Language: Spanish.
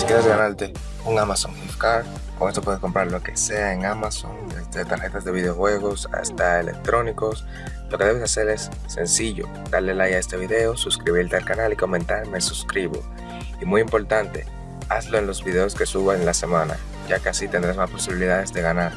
Si quieres ganarte un Amazon Gift Card, con esto puedes comprar lo que sea en Amazon, desde tarjetas de videojuegos hasta electrónicos. Lo que debes hacer es sencillo, darle like a este video, suscribirte al canal y comentar me suscribo. Y muy importante, hazlo en los videos que suba en la semana, ya que así tendrás más posibilidades de ganar.